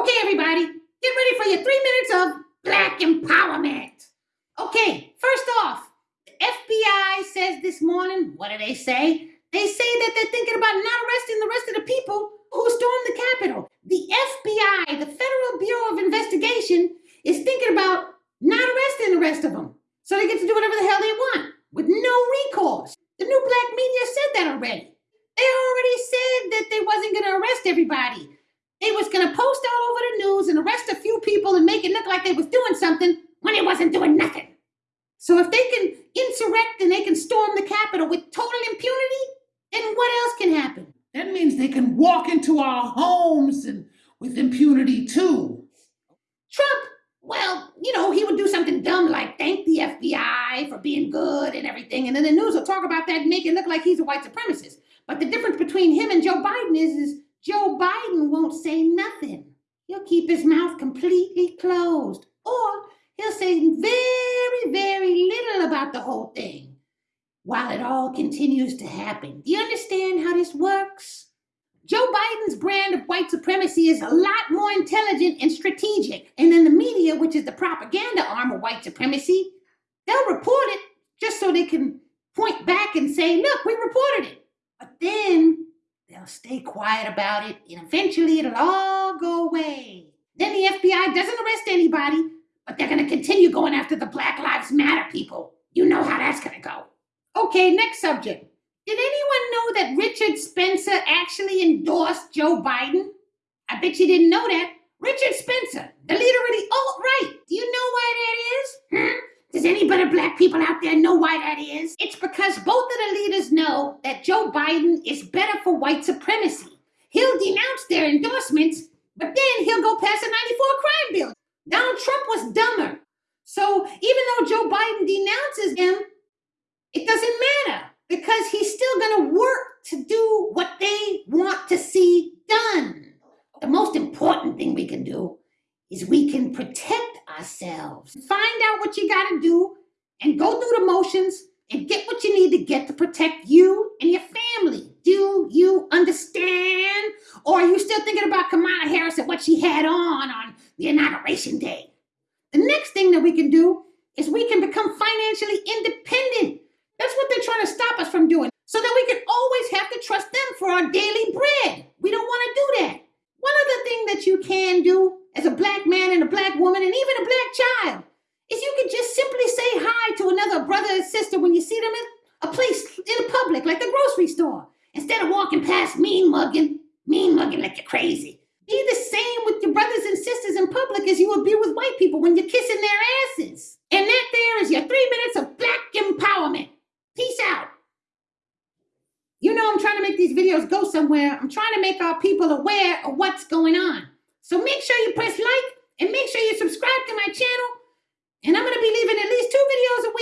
Okay, everybody, get ready for your three minutes of black empowerment. Okay, first off, the FBI says this morning, what do they say? They say that they're thinking about not arresting the rest of the people who stormed the Capitol. The FBI, the Federal Bureau of Investigation, is thinking about not arresting the rest of them. So they get to do whatever the hell they want with no recourse. The new black media said that already. They already said that they wasn't going to arrest everybody. They was gonna post all over the news and arrest a few people and make it look like they was doing something when they wasn't doing nothing. So if they can insurrect and they can storm the Capitol with total impunity, then what else can happen? That means they can walk into our homes and with impunity too. Trump, well, you know, he would do something dumb like thank the FBI for being good and everything, and then the news will talk about that and make it look like he's a white supremacist. But the difference between him and Joe Biden is, is won't say nothing. He'll keep his mouth completely closed, or he'll say very, very little about the whole thing while it all continues to happen. Do you understand how this works? Joe Biden's brand of white supremacy is a lot more intelligent and strategic. And then the media, which is the propaganda arm of white supremacy, they'll report it just so they can point back and say, look, we reported it. But then They'll stay quiet about it, and eventually it'll all go away. Then the FBI doesn't arrest anybody, but they're going to continue going after the Black Lives Matter people. You know how that's going to go. Okay, next subject. Did anyone know that Richard Spencer actually endorsed Joe Biden? I bet you didn't know that. Richard Spencer, the leader of the alt right. Do you know why that is? Hmm? Does anybody black people out there know why that is? It's because both of the leaders know that Joe Biden is better for white supremacy. He'll denounce their endorsements, but then he'll go pass a 94 crime bill. Donald Trump was dumber. So even though Joe Biden denounces him, it doesn't matter because he's still going to work to do what they want to see done. The most important thing we can do is we can protect ourselves. Find out what you got to do and go through the motions and get what you need to get to protect you and your family. Do you understand? Or are you still thinking about Kamala Harris and what she had on on the inauguration day? The next thing that we can do is we can become financially independent. That's what they're trying to stop us from doing so that we can always have to trust them for our daily bread. We don't want to do that. One other thing that you can do as a black man and a black woman and even a black child is you can just simply say hi to another brother or sister when you see them in a place in a public like the grocery store instead of walking past mean mugging, mean mugging like you're crazy. Be the same with your brothers and sisters in public as you would be with white people when you're kissing their asses. And that there is your three minutes of black empowerment. Peace out. You know I'm trying to make these videos go somewhere. I'm trying to make our people aware of what's going on. So make sure you press like and make sure you subscribe to my channel. And I'm going to be leaving at least two videos a week